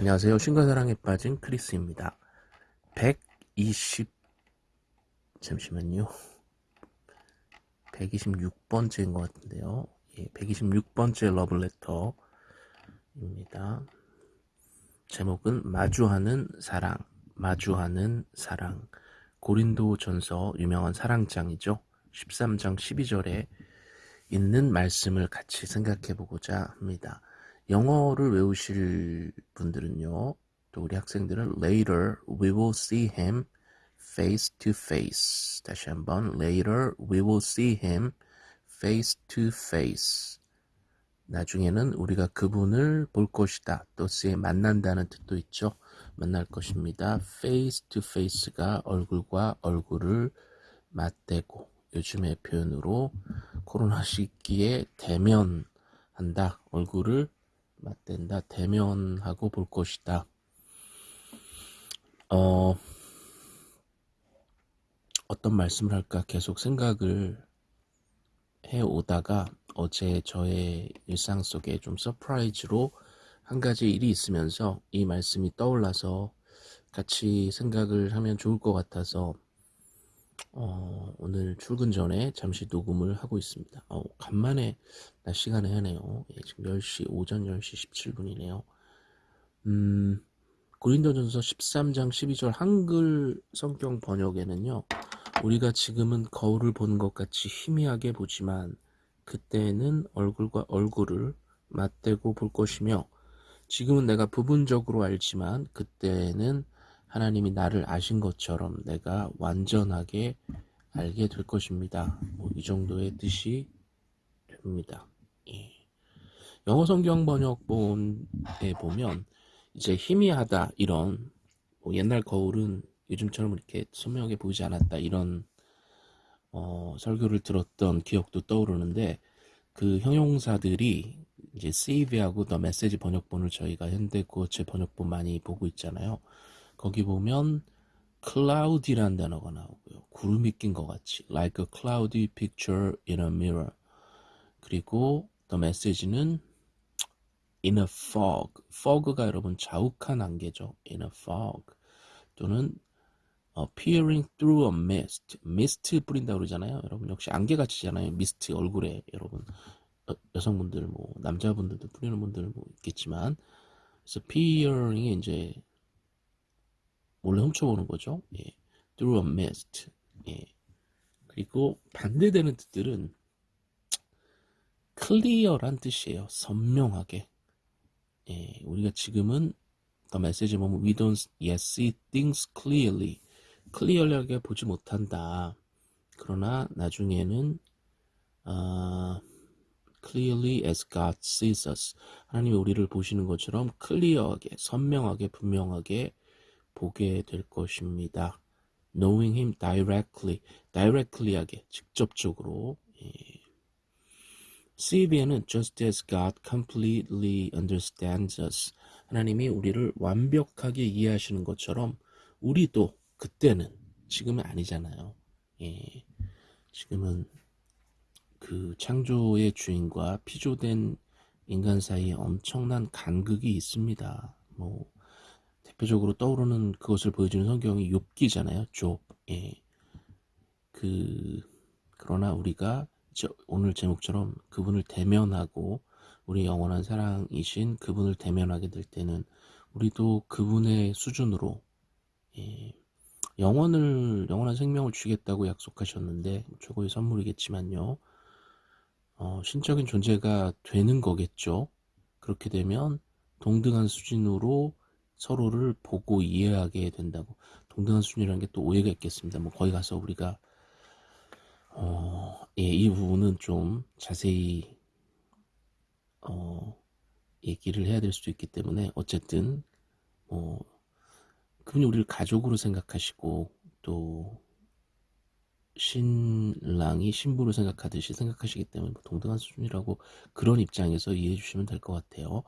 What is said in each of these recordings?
안녕하세요. 신과사랑에 빠진 크리스입니다. 120 잠시만요. 126번째인 것 같은데요. 예, 126번째 러블레터입니다. 제목은 마주하는 사랑, 마주하는 사랑. 고린도 전서 유명한 사랑장이죠. 13장 12절에 있는 말씀을 같이 생각해 보고자 합니다. 영어를 외우실 분들은요, 또 우리 학생들은 later we will see him face to face. 다시 한번 later we will see him face to face. 나중에는 우리가 그분을 볼 것이다. 또 쓰에 만난다는 뜻도 있죠. 만날 것입니다. face to face가 얼굴과 얼굴을 맞대고 요즘의 표현으로 코로나 시기에 대면한다. 얼굴을 맞댄다. 대면하고 볼 것이다. 어, 어떤 말씀을 할까 계속 생각을 해 오다가 어제 저의 일상 속에 좀 surprise로 한 가지 일이 있으면서 이 말씀이 떠올라서 같이 생각을 하면 좋을 것 같아서 어, 오늘 출근 전에 잠시 녹음을 하고 있습니다. 어, 간만에 낮 시간에 하네요. 예, 지금 10시, 오전 10시 17분이네요. 음, 고린도전서 13장 12절 한글 성경 번역에는요. 우리가 지금은 거울을 보는 것 같이 희미하게 보지만 그때는 얼굴과 얼굴을 맞대고 볼 것이며 지금은 내가 부분적으로 알지만 그때는 하나님이 나를 아신 것처럼 내가 완전하게 알게 될 것입니다. 뭐 이 정도의 뜻이 됩니다. 예. 영어 성경 번역본에 보면 이제 희미하다 이런 뭐 옛날 거울은 요즘처럼 이렇게 선명하게 보이지 않았다 이런 어, 설교를 들었던 기억도 떠오르는데 그 형용사들이 이제 CV하고 더 메시지 번역본을 저희가 현대 구어체 번역본 많이 보고 있잖아요. 거기 보면 cloudy라는 단어가 나오고요. 구름이 낀 것 같이 like a cloudy picture in a mirror 그리고 the message는 in a fog fog가 여러분 자욱한 안개죠. in a fog 또는 어, peering through a mist mist 뿌린다 그러잖아요. 여러분 역시 안개같이잖아요. mist 얼굴에 여러분 여, 여성분들 뭐 남자분들도 뿌리는 분들 뭐 있겠지만 그래서 peering이 이제 몰래 훔쳐보는 거죠. 예. through a mist. 예. 그리고 반대되는 뜻들은 clear란 뜻이에요. 선명하게. 예. 우리가 지금은 the message 보면 we don't yet see things clearly. 클리어하게 보지 못한다. 그러나 나중에는 아, clearly as God sees us. 하나님이 우리를 보시는 것처럼 클리어하게, 선명하게, 분명하게 보게 될 것입니다. Knowing him directly, directly하게, 직접적으로. 예. CV에는 just as God completely understands us. 하나님이 우리를 완벽하게 이해하시는 것처럼 우리도 그때는 지금은 아니잖아요. 예. 지금은 그 창조의 주인과 피조된 인간 사이에 엄청난 간극이 있습니다. 뭐 대표적으로 떠오르는 그것을 보여주는 성경이 욥기잖아요. 욥. 예. 그 그러나 우리가 오늘 제목처럼 그분을 대면하고 우리 영원한 사랑이신 그분을 대면하게 될 때는 우리도 그분의 수준으로 예, 영원을 영원한 생명을 주겠다고 약속하셨는데 최고의 선물이겠지만요. 어, 신적인 존재가 되는 거겠죠. 그렇게 되면 동등한 수준으로 서로를 보고 이해하게 된다고 동등한 수준이라는 게 또 오해가 있겠습니다. 뭐 거기 가서 우리가 어, 예, 이 부분은 좀 자세히 어, 얘기를 해야 될 수도 있기 때문에 어쨌든 뭐 그분이 우리를 가족으로 생각하시고 또 신랑이 신부로 생각하듯이 생각하시기 때문에 뭐 동등한 수준이라고 그런 입장에서 이해해 주시면 될 것 같아요.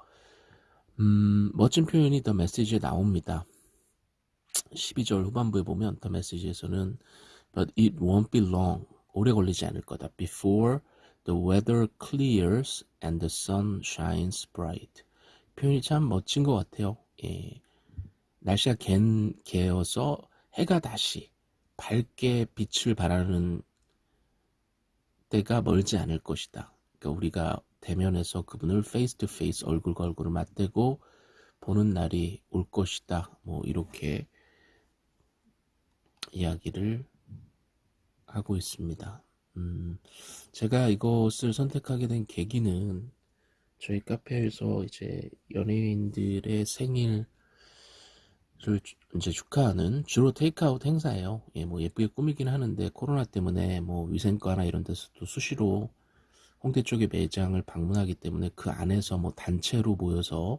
음, 멋진 표현이 더 메시지에 나옵니다. 12절 후반부에 보면 더 메시지에서는 But it won't be long. 오래 걸리지 않을 거다. Before the weather clears and the sun shines bright. 표현이 참 멋진 것 같아요. 예, 날씨가 갠, 개어서 해가 다시 밝게 빛을 발하는 때가 멀지 않을 것이다. 그러니까 우리가 대면에서 그분을 face to face 얼굴과 얼굴을 맞대고 보는 날이 올 것이다. 뭐 이렇게 이야기를 하고 있습니다. 음, 제가 이것을 선택하게 된 계기는 저희 카페에서 이제 연예인들의 생일을 이제 축하하는 주로 테이크아웃 행사예요. 예, 뭐 예쁘게 꾸미긴 하는데 코로나 때문에 뭐 위생과나 이런 데서도 수시로 홍대 쪽에 매장을 방문하기 때문에 그 안에서 뭐 단체로 모여서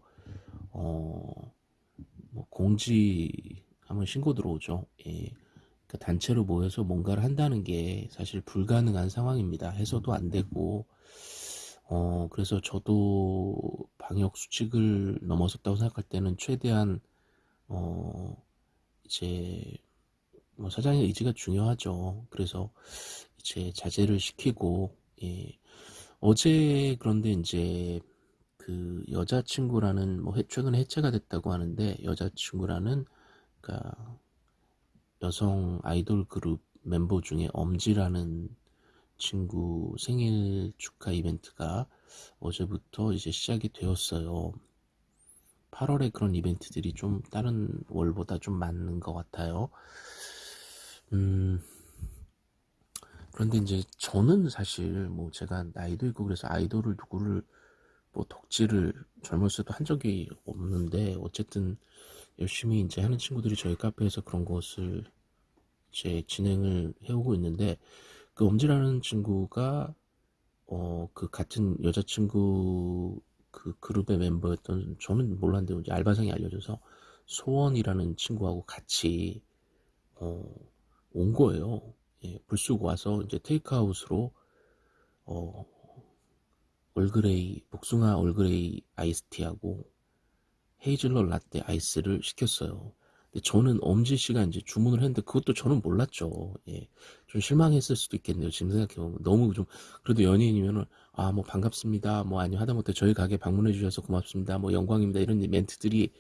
어, 뭐 공지 하면 신고 들어오죠. 예. 그 단체로 모여서 뭔가를 한다는 게 사실 불가능한 상황입니다. 해서도 안 되고, 어, 그래서 저도 방역 수칙을 넘어섰다고 생각할 때는 최대한, 어, 이제, 뭐 사장의 의지가 중요하죠. 그래서 이제 자제를 시키고, 예. 어제 그런데 이제 그 여자친구라는 뭐 최근에 해체가 됐다고 하는데 여자친구라는 그러니까 여성 아이돌 그룹 멤버 중에 엄지라는 친구 생일 축하 이벤트가 어제부터 이제 시작이 되었어요. 8월에 그런 이벤트들이 좀 다른 월보다 좀 많은 것 같아요. 음, 그런데 이제 저는 사실 뭐 제가 나이도 있고 그래서 아이돌을 누구를 뭐 덕질을 젊었을 때한 적이 없는데 어쨌든 열심히 이제 하는 친구들이 저희 카페에서 그런 것을 이제 진행을 해오고 있는데 그 엄지라는 친구가 어 그 같은 여자친구 그 그룹의 멤버였던 저는 몰랐는데 이제 알바생이 알려줘서 소원이라는 친구하고 같이 어 온 거예요. 예, 불쑥 와서 이제 테이크아웃으로 어 얼그레이 복숭아 얼그레이 아이스티하고 헤이즐넛 라떼 아이스를 시켰어요. 근데 저는 엄지 씨가 이제 주문을 했는데 그것도 저는 몰랐죠. 예. 좀 실망했을 수도 있겠네요. 지금 생각해보면. 너무 좀, 그래도 연예인이면은, 아, 뭐 반갑습니다. 뭐 아니면 하다못해 저희 가게 방문해 주셔서 고맙습니다. 뭐 영광입니다. 이런 멘트들이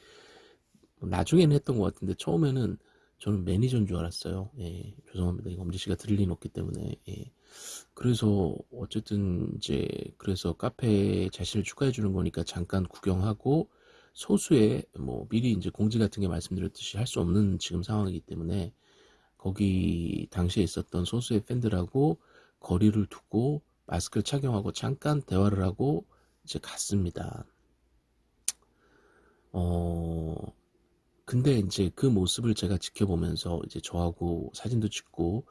나중에는 했던 것 같은데 처음에는 저는 매니저인 줄 알았어요. 예. 죄송합니다. 이거 엄지 씨가 들릴 일 없기 때문에. 예. 그래서 어쨌든 이제 그래서 카페에 자신을 축하해 주는 거니까 잠깐 구경하고 소수의 뭐 미리 이제 공지 같은 게 말씀드렸듯이 할 수 없는 지금 상황이기 때문에 거기 당시에 있었던 소수의 팬들하고 거리를 두고 마스크를 착용하고 잠깐 대화를 하고 이제 갔습니다. 어 근데 이제 그 모습을 제가 지켜보면서 이제 저하고 사진도 찍고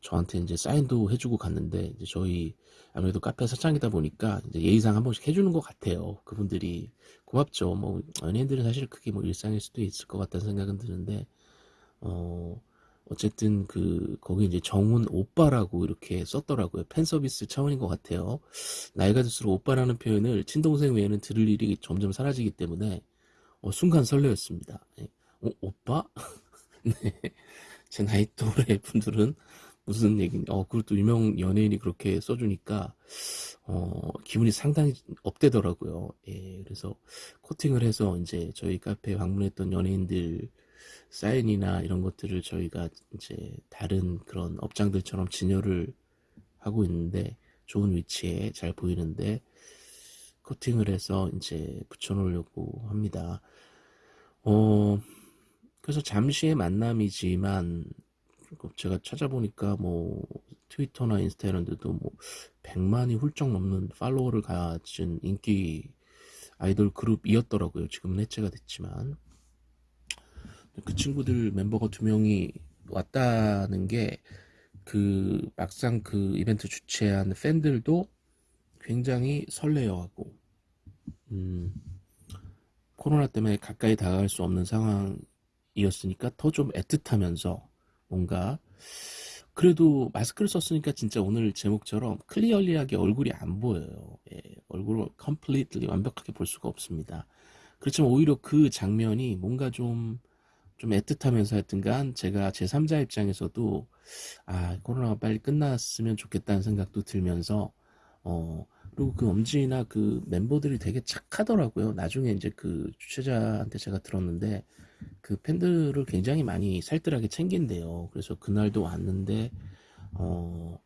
저한테 이제 사인도 해주고 갔는데 이제 저희 아무래도 카페 사장이다 보니까 이제 예의상 한 번씩 해주는 것 같아요. 그분들이 고맙죠. 뭐 연예인들은 사실 그게 뭐 일상일 수도 있을 것 같다는 생각은 드는데 어 어쨌든 그 거기 이제 정훈 오빠라고 이렇게 썼더라고요. 팬 서비스 차원인 것 같아요. 나이가 들수록 오빠라는 표현을 친동생 외에는 들을 일이 점점 사라지기 때문에 어, 순간 설레었습니다. 네. 어, 오빠? 네. 제 나이 또래 분들은 무슨 얘기냐. 어, 그리고 또 유명 연예인이 그렇게 써주니까, 어, 기분이 상당히 업되더라고요. 예, 그래서 코팅을 해서 이제 저희 카페에 방문했던 연예인들 사인이나 이런 것들을 저희가 이제 다른 그런 업장들처럼 진열을 하고 있는데, 좋은 위치에 잘 보이는데, 코팅을 해서 이제 붙여놓으려고 합니다. 어, 그래서 잠시의 만남이지만, 제가 찾아보니까 뭐 트위터나 인스타 이런 데도 뭐 100만이 훌쩍 넘는 팔로워를 가진 인기 아이돌 그룹이었더라고요. 지금은 해체가 됐지만. 그 친구들 멤버가 두 명이 왔다는 게 그 막상 그 이벤트 주최한 팬들도 굉장히 설레어하고 음, 코로나 때문에 가까이 다가갈 수 없는 상황이었으니까 더 좀 애틋하면서 뭔가 그래도 마스크를 썼으니까 진짜 오늘 제목처럼 clearly하게 얼굴이 안 보여요. 예, 얼굴을 컴플리트리 완벽하게 볼 수가 없습니다. 그렇지만 오히려 그 장면이 뭔가 좀, 좀 애틋하면서 하여튼간 제가 제 3자 입장에서도 아, 코로나가 빨리 끝났으면 좋겠다는 생각도 들면서 어, 그리고 그 엄지나 그 멤버들이 되게 착하더라고요. 나중에 이제 그 주최자한테 제가 들었는데 그 팬들을 굉장히 많이 살뜰하게 챙긴대요. 그래서 그날도 왔는데 어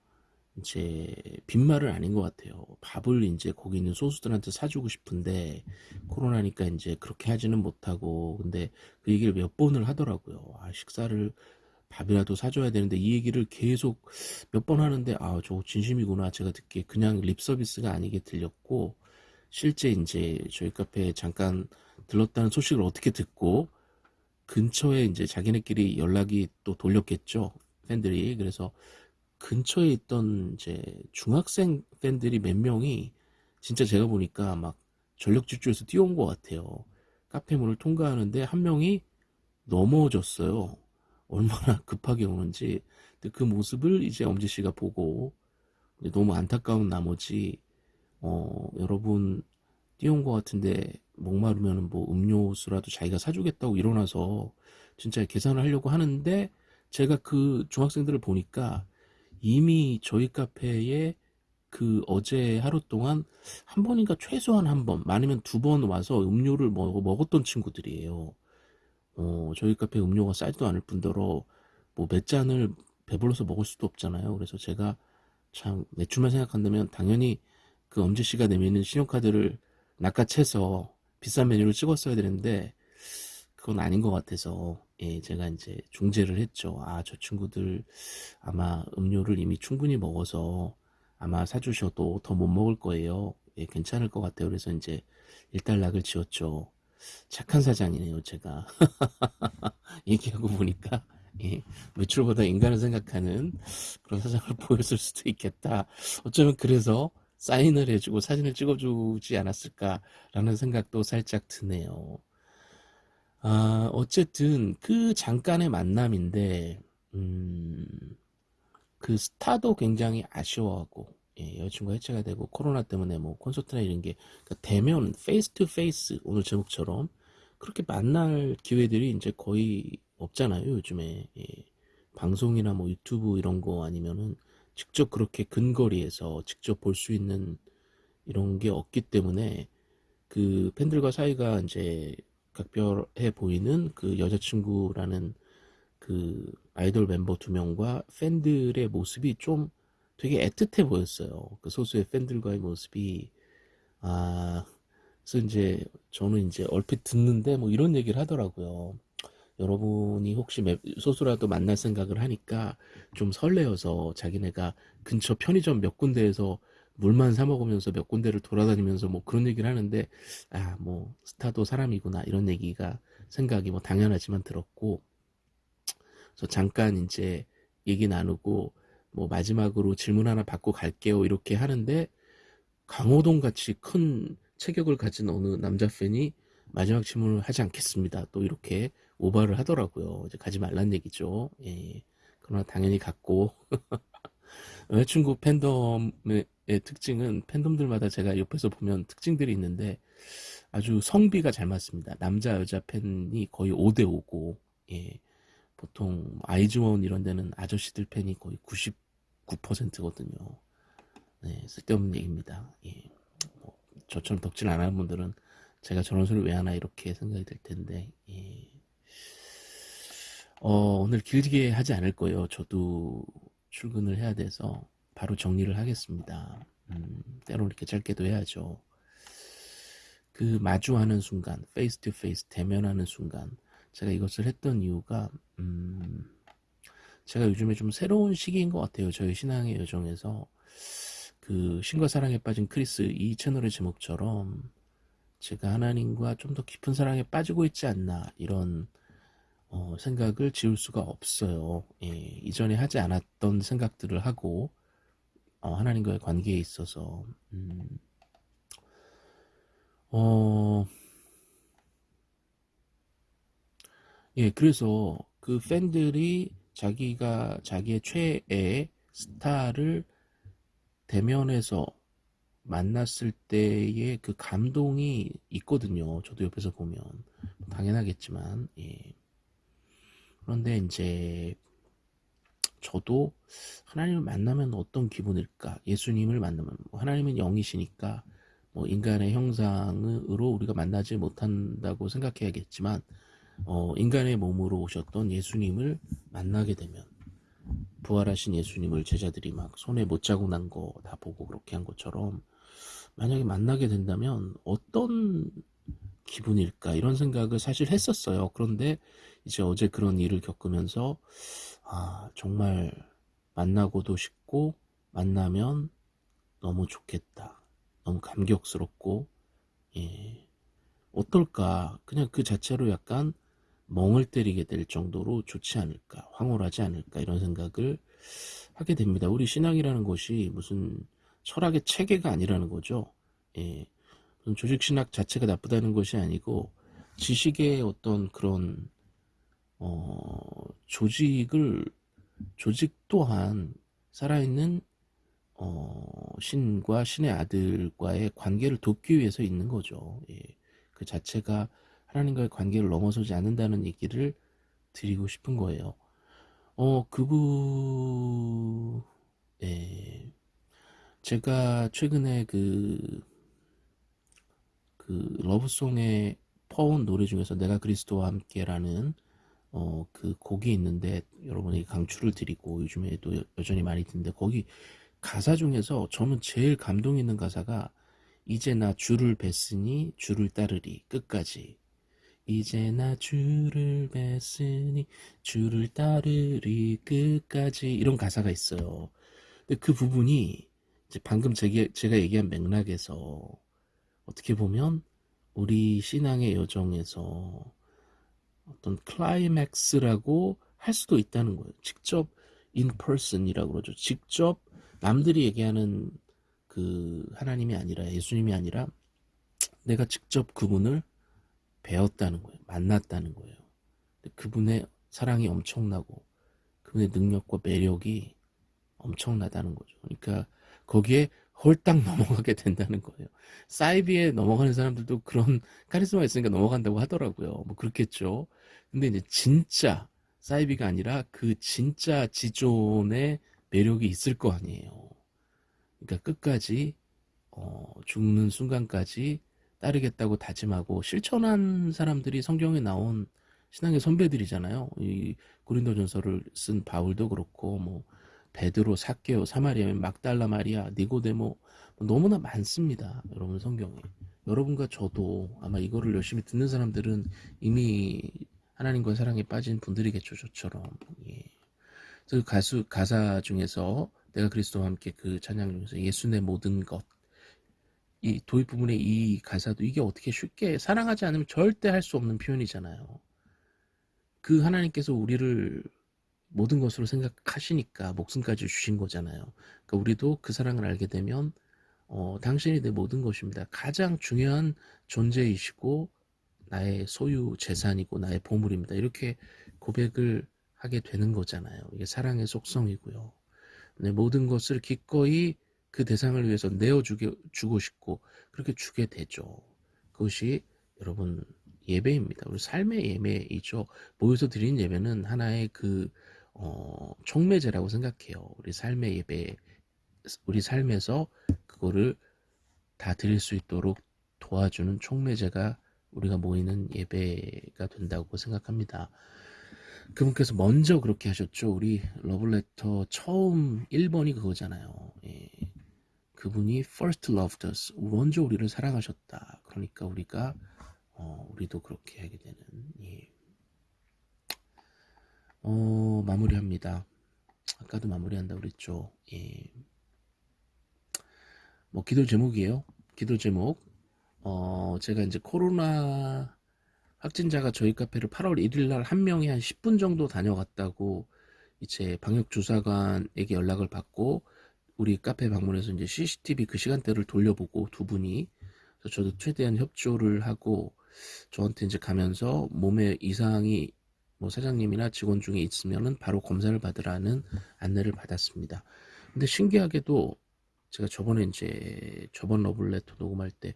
이제 빈말은 아닌 것 같아요. 밥을 이제 거기 있는 소수들한테 사주고 싶은데 코로나니까 이제 그렇게 하지는 못하고 근데 그 얘기를 몇 번을 하더라고요. 아 식사를 밥이라도 사줘야 되는데 이 얘기를 계속 몇 번 하는데 아저 진심이구나. 제가 듣기에 그냥 립 서비스가 아니게 들렸고 실제 이제 저희 카페에 잠깐 들렀다는 소식을 어떻게 듣고 근처에 이제 자기네끼리 연락이 또 돌렸겠죠 팬들이. 그래서 근처에 있던 이제 중학생 팬들이 몇 명이 진짜 제가 보니까 막 전력 질주해서 뛰어온 것 같아요. 카페 문을 통과하는데 한 명이 넘어졌어요 얼마나 급하게 오는지 그 모습을 이제 엄지 씨가 보고 너무 안타까운 나머지 어 여러분 뛰어온 것 같은데 목마르면 뭐 음료수라도 자기가 사주겠다고 일어나서 진짜 계산을 하려고 하는데 제가 그 중학생들을 보니까 이미 저희 카페에 그 어제 하루 동안 한 번인가 최소한 한 번, 많으면 두 번 와서 음료를 먹, 먹었던 친구들이에요. 어, 저희 카페 음료가 싸지도 않을 뿐더러 뭐 몇 잔을 배불러서 먹을 수도 없잖아요. 그래서 제가 참 매출만 생각한다면 당연히 그 엄지 씨가 내미는 신용카드를 낚아채서 비싼 메뉴를 찍었어야 되는데 그건 아닌 것 같아서 예, 제가 이제 중재를 했죠. 아, 저 친구들 아마 음료를 이미 충분히 먹어서 아마 사주셔도 더 못 먹을 거예요. 예, 괜찮을 것 같아요. 그래서 이제 일단락을 지었죠. 착한 사장이네요, 제가. 얘기하고 보니까, 예, 매출보다 인간을 생각하는 그런 사장을 보였을 수도 있겠다. 어쩌면 그래서 사인을 해주고 사진을 찍어주지 않았을까라는 생각도 살짝 드네요. 아, 어쨌든 그 잠깐의 만남인데, 음, 그 스타도 굉장히 아쉬워하고, 예, 여자친구가 해체가 되고 코로나 때문에 뭐 콘서트나 이런 게 그러니까 대면 face to face 오늘 제목처럼 그렇게 만날 기회들이 이제 거의 없잖아요 요즘에 예. 방송이나 뭐 유튜브 이런 거 아니면은 직접 그렇게 근거리에서 직접 볼 수 있는 이런 게 없기 때문에 그 팬들과 사이가 이제 각별해 보이는 그 여자친구라는 그 아이돌 멤버 두 명과 팬들의 모습이 좀 되게 애틋해 보였어요. 그 소수의 팬들과의 모습이 아 그래서 이제 저는 이제 얼핏 듣는데 뭐 이런 얘기를 하더라고요. 여러분이 혹시 소수라도 만날 생각을 하니까 좀 설레어서 자기네가 근처 편의점 몇 군데에서 물만 사 먹으면서 몇 군데를 돌아다니면서 뭐 그런 얘기를 하는데 아 뭐 스타도 사람이구나 이런 얘기가 생각이 뭐 당연하지만 들었고 그래서 잠깐 이제 얘기 나누고 뭐 마지막으로 질문 하나 받고 갈게요 이렇게 하는데 강호동 같이 큰 체격을 가진 어느 남자 팬이 마지막 질문을 하지 않겠습니다. 또 이렇게 오바를 하더라고요. 이제 가지 말란 얘기죠. 예. 그러나 당연히 갔고 여자친구 팬덤의 특징은 팬덤들마다 제가 옆에서 보면 특징들이 있는데 아주 성비가 잘 맞습니다. 남자 여자 팬이 거의 5대 5고 예. 보통 아이즈원 이런 데는 아저씨들 팬이 거의 90 9%거든요. 네, 쓸데없는 얘기입니다. 예. 뭐, 저처럼 덕질 안 하는 분들은 제가 저런 소리 왜 하나 이렇게 생각이 들 텐데, 예. 어, 오늘 길게 하지 않을 거예요. 저도 출근을 해야 돼서 바로 정리를 하겠습니다. 음, 때로 이렇게 짧게도 해야죠. 그 마주하는 순간, face to face 대면하는 순간, 제가 이것을 했던 이유가, 음, 제가 요즘에 좀 새로운 시기인 것 같아요. 저희 신앙의 여정에서 그 신과 사랑에 빠진 크리스 이 채널의 제목처럼 제가 하나님과 좀 더 깊은 사랑에 빠지고 있지 않나 이런 어, 생각을 지울 수가 없어요. 예, 이전에 하지 않았던 생각들을 하고 어, 하나님과의 관계에 있어서 음, 어, 예, 그래서 그 팬들이 자기가 자기의 최애 스타를 대면해서 만났을 때의 그 감동이 있거든요. 저도 옆에서 보면 당연하겠지만 예. 그런데 이제 저도 하나님을 만나면 어떤 기분일까? 예수님을 만나면 뭐 하나님은 영이시니까 뭐 인간의 형상으로 우리가 만나지 못한다고 생각해야겠지만 어, 인간의 몸으로 오셨던 예수님을 만나게 되면 부활하신 예수님을 제자들이 막 손에 못 자고 난거 다 보고 그렇게 한 것처럼 만약에 만나게 된다면 어떤 기분일까 이런 생각을 사실 했었어요. 그런데 이제 어제 그런 일을 겪으면서 아 정말 만나고도 싶고 만나면 너무 좋겠다. 너무 감격스럽고 예 어떨까 그냥 그 자체로 약간 멍을 때리게 될 정도로 좋지 않을까 황홀하지 않을까 이런 생각을 하게 됩니다. 우리 신앙이라는 것이 무슨 철학의 체계가 아니라는 거죠. 예. 조직 신학 자체가 나쁘다는 것이 아니고 지식의 어떤 그런 어, 조직을 조직 또한 살아있는 어, 신과 신의 아들과의 관계를 돕기 위해서 있는 거죠. 예. 그 자체가 하나님과의 관계를 넘어서지 않는다는 얘기를 드리고 싶은 거예요. 어, 그분, 예. 제가 최근에 그, 그 러브송에 퍼온 노래 중에서 내가 그리스도와 함께라는 어, 그 곡이 있는데 여러분에게 강추를 드리고 요즘에도 여전히 많이 듣는데 거기 가사 중에서 저는 제일 감동 있는 가사가 이제 나 주를 뵀으니 주를 따르리 끝까지 이제 나 주를 뵀으니 주를 따르리 끝까지 이런 가사가 있어요. 근데 그 부분이 이제 방금 제가, 제가 얘기한 맥락에서 어떻게 보면 우리 신앙의 여정에서 어떤 클라이맥스라고 할 수도 있다는 거예요. 직접 in person이라고 그러죠. 직접 남들이 얘기하는 그 하나님이 아니라 예수님이 아니라 내가 직접 그분을 배웠다는 거예요. 만났다는 거예요. 그분의 사랑이 엄청나고 그분의 능력과 매력이 엄청나다는 거죠. 그러니까 거기에 홀딱 넘어가게 된다는 거예요. 사이비에 넘어가는 사람들도 그런 카리스마가 있으니까 넘어간다고 하더라고요. 뭐 그렇겠죠. 근데 이제 진짜 사이비가 아니라 그 진짜 지존의 매력이 있을 거 아니에요. 그러니까 끝까지 어, 죽는 순간까지 따르겠다고 다짐하고 실천한 사람들이 성경에 나온 신앙의 선배들이잖아요. 이 고린도전서를 쓴 바울도 그렇고 뭐 베드로, 사케오, 사마리아, 막달라 마리아, 니고데모 뭐 너무나 많습니다. 여러분 성경에. 여러분과 저도 아마 이거를 열심히 듣는 사람들은 이미 하나님과 사랑에 빠진 분들이겠죠. 저처럼. 예. 그 가수 가사 중에서 내가 그리스도와 함께 그 찬양 중에서 예수의 모든 것 이 도입 부분의 이 가사도 이게 어떻게 쉽게 사랑하지 않으면 절대 할 수 없는 표현이잖아요. 그 하나님께서 우리를 모든 것으로 생각하시니까 목숨까지 주신 거잖아요. 그러니까 우리도 그 사랑을 알게 되면 어, 당신이 내 모든 것입니다. 가장 중요한 존재이시고 나의 소유 재산이고 나의 보물입니다. 이렇게 고백을 하게 되는 거잖아요. 이게 사랑의 속성이고요. 내 모든 것을 기꺼이 그 대상을 위해서 내어주고 싶고 그렇게 주게 되죠. 그것이 여러분 예배입니다. 우리 삶의 예배이죠. 모여서 드리는 예배는 하나의 그 어, 총매제라고 생각해요. 우리 삶의 예배, 우리 삶에서 그거를 다 드릴 수 있도록 도와주는 총매제가 우리가 모이는 예배가 된다고 생각합니다. 그분께서 먼저 그렇게 하셨죠. 우리 러블레터 처음 1번이 그거잖아요. 예. 그분이 first loved us. 먼저 우리를 사랑하셨다. 그러니까 우리가 어, 우리도 그렇게 하게 되는 예. 어, 마무리합니다. 아까도 마무리한다고 그랬죠. 예. 뭐 기도 제목이에요. 기도 제목. 어, 제가 이제 코로나 확진자가 저희 카페를 8월 1일 날 한 명이 한 10분 정도 다녀갔다고 이제 방역 주사관에게 연락을 받고 우리 카페 방문해서 이제 CCTV 그 시간대를 돌려보고 두 분이 저도 최대한 협조를 하고 저한테 이제 가면서 몸에 이상이 뭐 사장님이나 직원 중에 있으면은 바로 검사를 받으라는 안내를 받았습니다. 근데 신기하게도 제가 저번에 이제 저번 러블레터 녹음할 때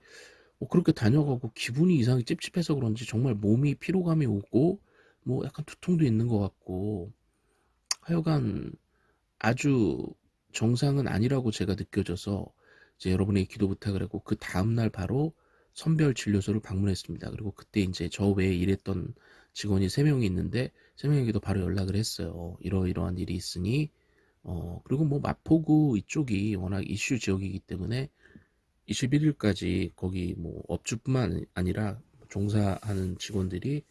뭐 그렇게 다녀가고 기분이 이상하게 찝찝해서 그런지 정말 몸이 피로감이 오고 뭐 약간 두통도 있는 것 같고 하여간 아주 정상은 아니라고 제가 느껴져서 이제 여러분에게 기도 부탁을 하고 그 다음날 바로 선별 진료소를 방문했습니다. 그리고 그때 이제 저 외에 일했던 직원이 3명이 있는데 3명에게도 바로 연락을 했어요. 이러이러한 일이 있으니 어 그리고 뭐 마포구 이쪽이 워낙 이슈 지역이기 때문에 21일까지 거기 뭐 업주뿐만 아니라 종사하는 직원들이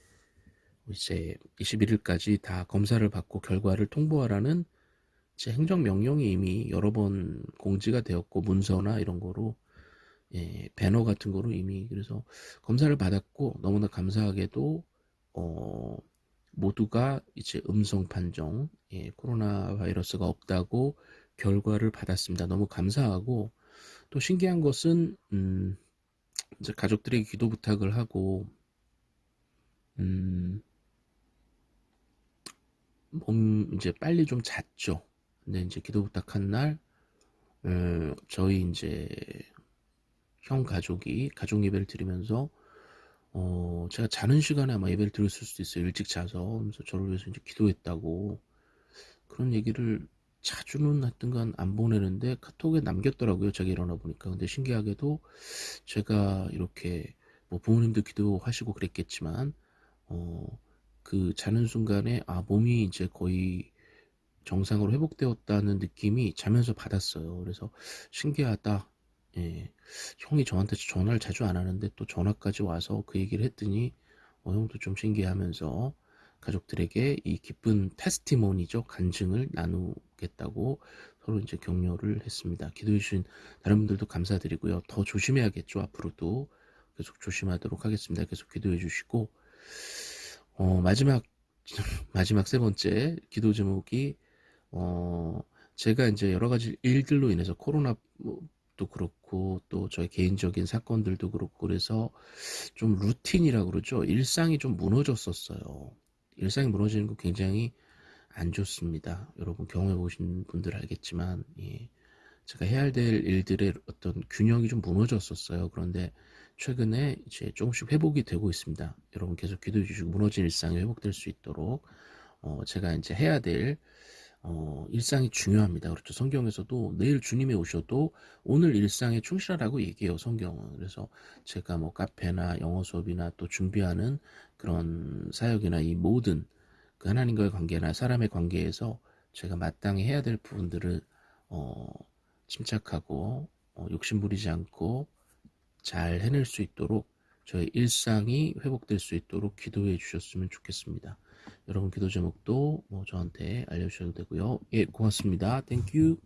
이제 21일까지 다 검사를 받고 결과를 통보하라는 제 행정명령이 이미 여러 번 공지가 되었고 문서나 이런 거로 예, 배너 같은 거로 이미 그래서 검사를 받았고 너무나 감사하게도 어, 모두가 이제 음성 판정 예, 코로나 바이러스가 없다고 결과를 받았습니다. 너무 감사하고 또 신기한 것은 음, 이제 가족들에게 기도 부탁을 하고 음, 몸 이제 빨리 좀 잤죠. 근데 이제 기도 부탁한 날 어, 저희 이제 형 가족이 가족 예배를 드리면서 어, 제가 자는 시간에 아마 예배를 드렸을 수도 있어요. 일찍 자서. 그래서 저를 위해서 이제 기도했다고. 그런 얘기를 자주는 하여튼간 안 보내는데 카톡에 남겼더라고요. 제가 일어나 보니까. 근데 신기하게도 제가 이렇게 뭐 부모님도 기도하시고 그랬겠지만, 어, 그 자는 순간에 아, 몸이 이제 거의 정상으로 회복되었다는 느낌이 자면서 받았어요. 그래서 신기하다. 예. 형이 저한테 전화를 자주 안 하는데 또 전화까지 와서 그 얘기를 했더니 어, 형도 좀 신기하면서 가족들에게 이 기쁜 테스티모니죠. 간증을 나누겠다고 서로 이제 격려를 했습니다. 기도해 주신 다른 분들도 감사드리고요. 더 조심해야겠죠. 앞으로도 계속 조심하도록 하겠습니다. 계속 기도해 주시고 어, 마지막 마지막 세 번째 기도 제목이 어, 제가 이제 여러 가지 일들로 인해서 코로나도 그렇고 또 저의 개인적인 사건들도 그렇고 그래서 좀 루틴이라고 그러죠. 일상이 좀 무너졌었어요. 일상이 무너지는 거 굉장히 안 좋습니다. 여러분 경험해 보신 분들 알겠지만 예. 제가 해야 될 일들의 어떤 균형이 좀 무너졌었어요. 그런데 최근에 이제 조금씩 회복이 되고 있습니다. 여러분 계속 기도해 주시고 무너진 일상이 회복될 수 있도록 어, 제가 이제 해야 될 어, 일상이 중요합니다. 그렇죠. 성경에서도 내일 주님이 오셔도 오늘 일상에 충실하라고 얘기해요. 성경은. 그래서 제가 뭐 카페나 영어 수업이나 또 준비하는 그런 사역이나 이 모든 그 하나님과의 관계나 사람의 관계에서 제가 마땅히 해야 될 부분들을 어, 침착하고 어, 욕심 부리지 않고 잘 해낼 수 있도록 저의 일상이 회복될 수 있도록 기도해 주셨으면 좋겠습니다. 여러분 기도 제목도 뭐 저한테 알려주셔도 되고요. 예, 고맙습니다. Thank you.